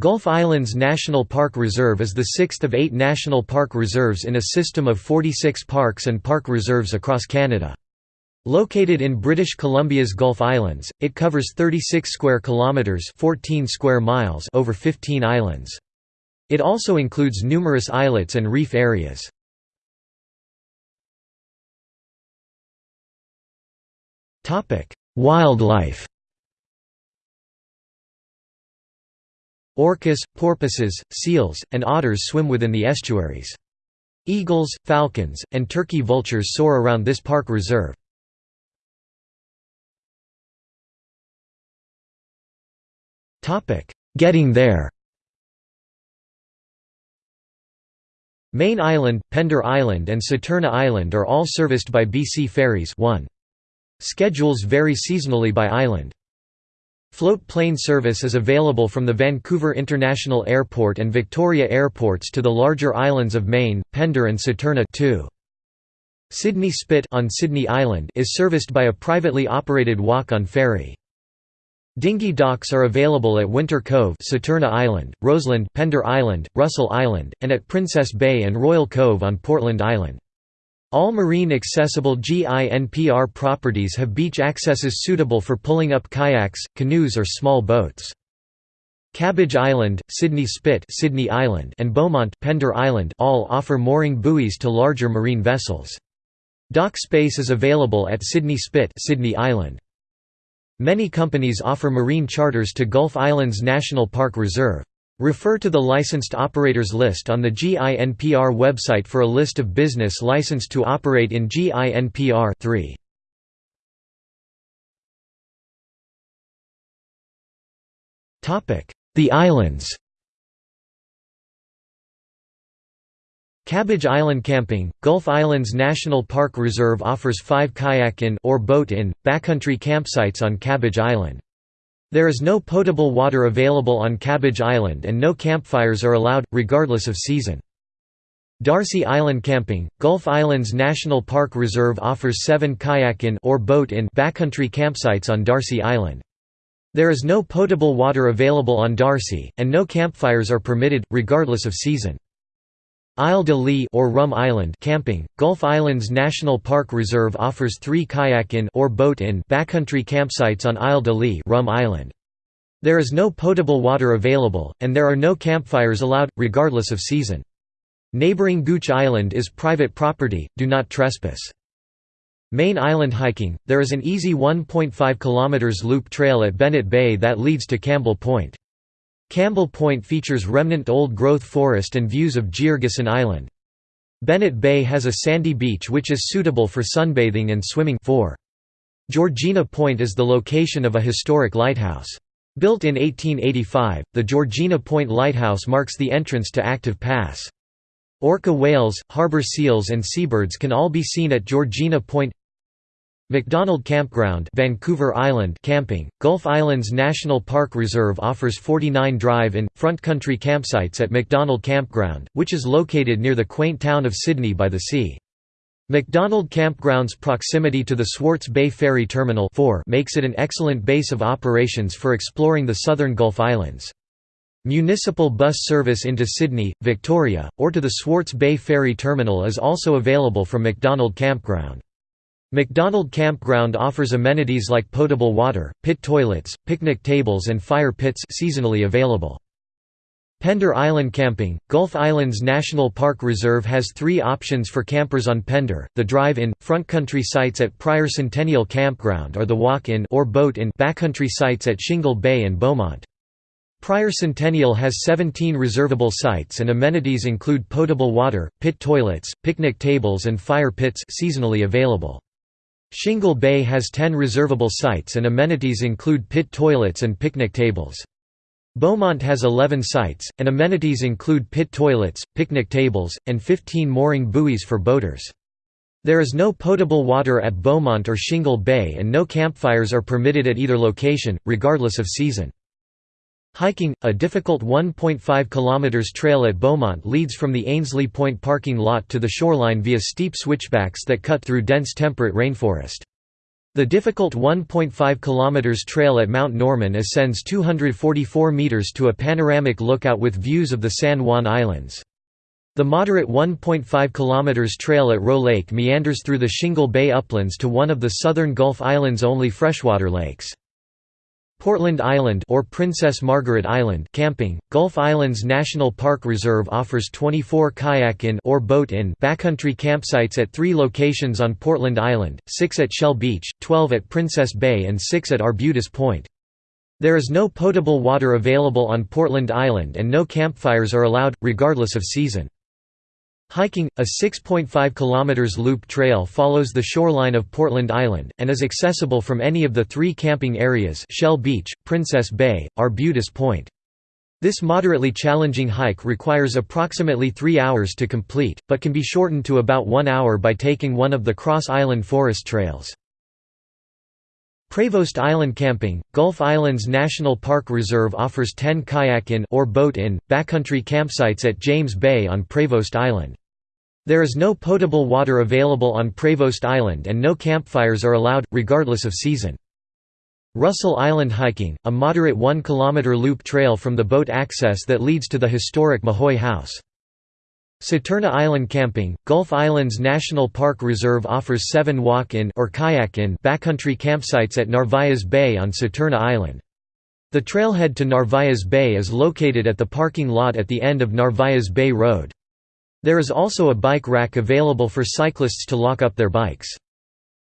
Gulf Islands National Park Reserve is the sixth of eight national park reserves in a system of 46 parks and park reserves across Canada. Located in British Columbia's Gulf Islands, it covers 36 square kilometers, 14 square miles over 15 islands. It also includes numerous islets and reef areas. Topic: Wildlife Orcas, porpoises, seals, and otters swim within the estuaries. Eagles, falcons, and turkey vultures soar around this park reserve. Getting there Mayne Island, Pender Island and Saturna Island are all serviced by BC Ferries 1. Schedules vary seasonally by island. Float plane service is available from the Vancouver International Airport and Victoria airports to the larger islands of Mayne, Pender and Saturna too. Sidney Spit on Sidney Island is serviced by a privately operated walk-on ferry. Dinghy docks are available at Winter Cove Saturna Island, Roesland Pender Island, Russell Island, and at Princess Bay and Royal Cove on Portland Island. All marine accessible GINPR properties have beach accesses suitable for pulling up kayaks, canoes or small boats. Cabbage Island, Sidney Spit Sidney Island and Beaumont Pender Island all offer mooring buoys to larger marine vessels. Dock space is available at Sidney Spit Sidney Island. Many companies offer marine charters to Gulf Islands National Park Reserve. Refer to the licensed operators list on the GINPR website for a list of business licensed to operate in GINPR 3. The islands Cabbage Island Camping, Gulf Islands National Park Reserve offers five kayak-in or boat-in, backcountry campsites on Cabbage Island. There is no potable water available on Cabbage Island and no campfires are allowed, regardless of season. Darcy Island Camping, Gulf Islands National Park Reserve offers seven kayak-in or boat-in backcountry campsites on Darcy Island. There is no potable water available on Darcy, and no campfires are permitted, regardless of season. Isle de Lis or Rum Island camping, Gulf Islands National Park Reserve offers three kayak-in or boat-in backcountry campsites on Isle de Lis Rum Island. There is no potable water available, and there are no campfires allowed, regardless of season. Neighboring Gooch Island is private property, do not trespass. Mayne Island hiking, there is an easy 1.5 km loop trail at Bennett Bay that leads to Campbell Point. Campbell Point features remnant old-growth forest and views of Georgeson Island. Bennett Bay has a sandy beach which is suitable for sunbathing and swimming 4. Georgina Point is the location of a historic lighthouse. Built in 1885, the Georgina Point Lighthouse marks the entrance to Active Pass. Orca whales, harbor seals and seabirds can all be seen at Georgina Point McDonald Campground Vancouver Island camping, Gulf Islands National Park Reserve offers 49 drive-in, front country campsites at McDonald Campground, which is located near the quaint town of Sidney by the sea. McDonald Campground's proximity to the Swartz Bay Ferry Terminal 4 makes it an excellent base of operations for exploring the southern Gulf Islands. Municipal bus service into Sidney, Victoria, or to the Swartz Bay Ferry Terminal is also available from McDonald Campground. McDonald Campground offers amenities like potable water, pit toilets, picnic tables and fire pits seasonally available. Pender Island Camping, Gulf Islands National Park Reserve has three options for campers on Pender, the drive-in, front country sites at Prior Centennial Campground or the walk-in or boat-in backcountry sites at Shingle Bay and Beaumont. Prior Centennial has 17 reservable sites and amenities include potable water, pit toilets, picnic tables and fire pits seasonally available. Shingle Bay has 10 reservable sites and amenities include pit toilets and picnic tables. Beaumont has 11 sites, and amenities include pit toilets, picnic tables, and 15 mooring buoys for boaters. There is no potable water at Beaumont or Shingle Bay and no campfires are permitted at either location, regardless of season. Hiking, a difficult 1.5 km trail at Beaumont leads from the Ainslie Point parking lot to the shoreline via steep switchbacks that cut through dense temperate rainforest. The difficult 1.5 km trail at Mount Norman ascends 244 meters to a panoramic lookout with views of the San Juan Islands. The moderate 1.5 km trail at Roe Lake meanders through the Shingle Bay uplands to one of the southern Gulf Islands' only freshwater lakes. Portland Island or Princess Margaret Island camping. Gulf Islands National Park Reserve offers 24 kayak-in or boat-in backcountry campsites at 3 locations on Portland Island, 6 at Shell Beach, 12 at Princess Bay and 6 at Arbutus Point. There is no potable water available on Portland Island and no campfires are allowed, regardless of season. Hiking, a 6.5 km loop trail follows the shoreline of Portland Island, and is accessible from any of the three camping areas Shell Beach, Princess Bay, Arbutus Point. This moderately challenging hike requires approximately three hours to complete, but can be shortened to about one hour by taking one of the cross-island forest trails. Prevost Island Camping, Gulf Islands National Park Reserve offers 10 kayak-in or boat-in, backcountry campsites at James Bay on Prevost Island. There is no potable water available on Prevost Island and no campfires are allowed, regardless of season. Russell Island Hiking, a moderate 1 km loop trail from the boat access that leads to the historic Mahoy House. Saturna Island Camping, Gulf Islands National Park Reserve offers seven walk-in or kayak-in backcountry campsites at Narvaez Bay on Saturna Island. The trailhead to Narvaez Bay is located at the parking lot at the end of Narvaez Bay Road. There is also a bike rack available for cyclists to lock up their bikes.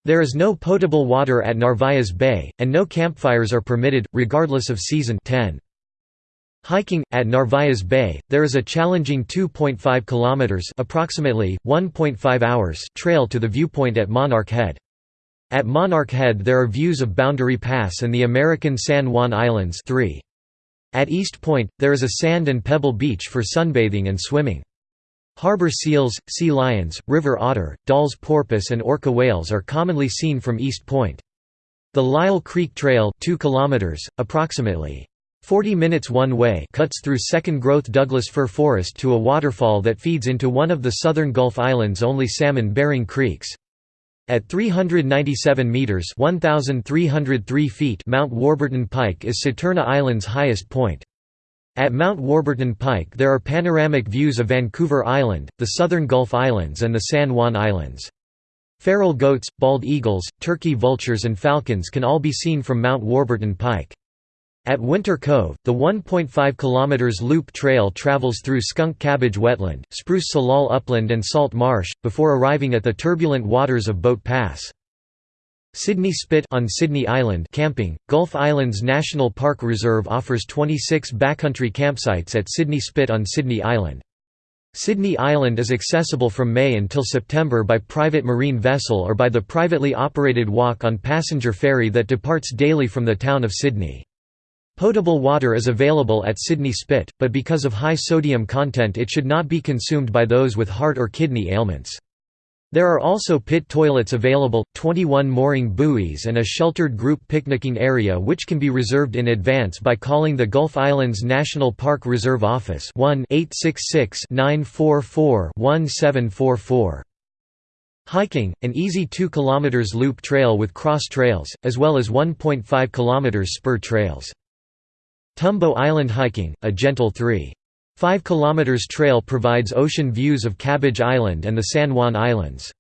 There is no potable water at Narvaez Bay, and no campfires are permitted, regardless of season 10. Hiking at Narvaez Bay, there is a challenging 2.5 kilometers, approximately 1.5 hours, trail to the viewpoint at Monarch Head. At Monarch Head there are views of Boundary Pass and the American San Juan Islands 3. At East Point, there is a sand and pebble beach for sunbathing and swimming. Harbor seals, sea lions, river otter, Dall's porpoise and orca whales are commonly seen from East Point. The Lyell Creek Trail 2 kilometers, approximately 40 minutes one way cuts through second-growth Douglas fir forest to a waterfall that feeds into one of the southern Gulf Islands' only salmon-bearing creeks. At 397 meters (1303 feet), Mount Warburton Pike is Saturna Island's highest point. At Mount Warburton Pike there are panoramic views of Vancouver Island, the southern Gulf Islands and the San Juan Islands. Feral goats, bald eagles, turkey vultures and falcons can all be seen from Mount Warburton Pike. At Winter Cove, the 1.5 km loop trail travels through Skunk Cabbage Wetland, Spruce Salal Upland and Salt Marsh, before arriving at the turbulent waters of Boat Pass. Sidney Spit on Sidney Island camping. Gulf Islands National Park Reserve offers 26 backcountry campsites at Sidney Spit on Sidney Island. Sidney Island is accessible from May until September by private marine vessel or by the privately operated walk-on passenger ferry that departs daily from the town of Sidney. Potable water is available at Sidney Spit, but because of high sodium content it should not be consumed by those with heart or kidney ailments. There are also pit toilets available, 21 mooring buoys and a sheltered group picnicking area which can be reserved in advance by calling the Gulf Islands National Park Reserve Office 1-866-944-1744. Hiking, an easy 2 km loop trail with cross trails, as well as 1.5 km spur trails. Tumbo Island hiking, a gentle 3. 5 km trail provides ocean views of Cabbage Island and the San Juan Islands.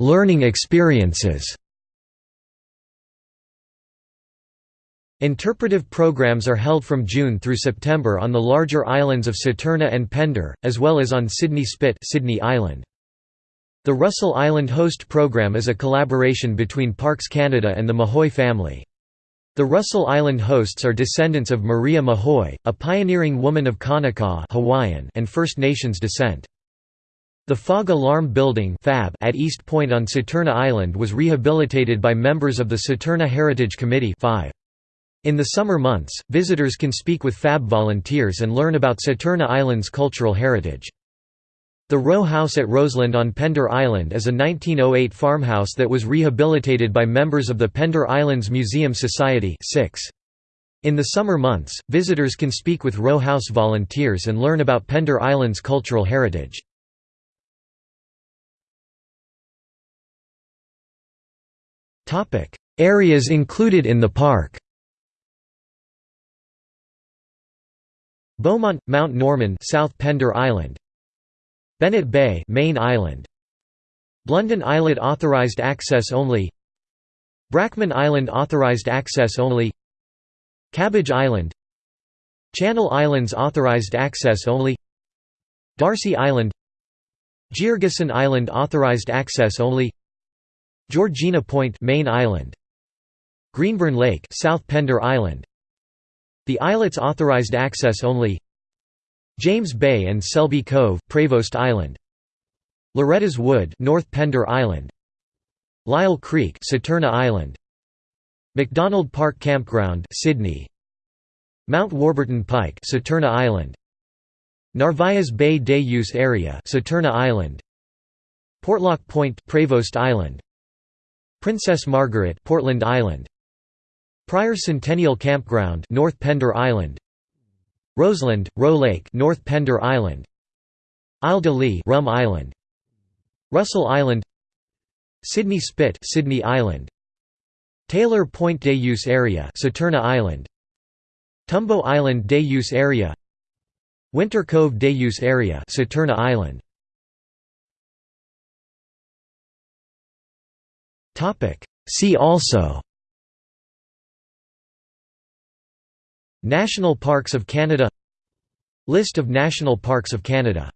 Learning experiences Interpretive programs are held from June through September on the larger islands of Saturna and Pender, as well as on Sidney Spit Sidney Island. The Russell Island Host program is a collaboration between Parks Canada and the Mahoy family. The Russell Island hosts are descendants of Maria Mahoy, a pioneering woman of Kanaka Hawaiian and First Nations descent. The Fog Alarm Building at East Point on Saturna Island was rehabilitated by members of the Saturna Heritage Committee In the summer months, visitors can speak with FAB volunteers and learn about Saturna Island's cultural heritage. The row house at Roesland on Pender Island is a 1908 farmhouse that was rehabilitated by members of the Pender Islands Museum Society 6. In the summer months, visitors can speak with row house volunteers and learn about Pender Island's cultural heritage. Areas included in the park Beaumont, Mount Norman South Pender Island, Bennett Bay Mayne Island. Blunden Islet authorized access only. Brackman Island authorized access only. Cabbage Island. Channel Islands authorized access only. Darcy Island. Georgeson Island authorized access only. Georgina Point Mayne Island. Greenburn Lake South Pender Island. The islets authorized access only James Bay and Selby Cove Prevost Island. Loretta's Wood North Pender Island. Lyell Creek Saturna Island. McDonald Park Campground Sidney. Mount Warburton Pike Saturna Island. Narvaez Bay Day Use Area Saturna Island. Portlock Point Prevost Island. Princess Margaret Portland Island. Prior Centennial Campground North Pender Island Roesland, Roe Lake North Pender Island Isle de Lis Rum Island Russell Island Sidney Spit Sidney Island Taylor Point Day Use Area Saturna Island Tumbo Island Day Use Area Winter Cove Day Use Area Saturna Island Topic. See also National Parks of Canada List of National Parks of Canada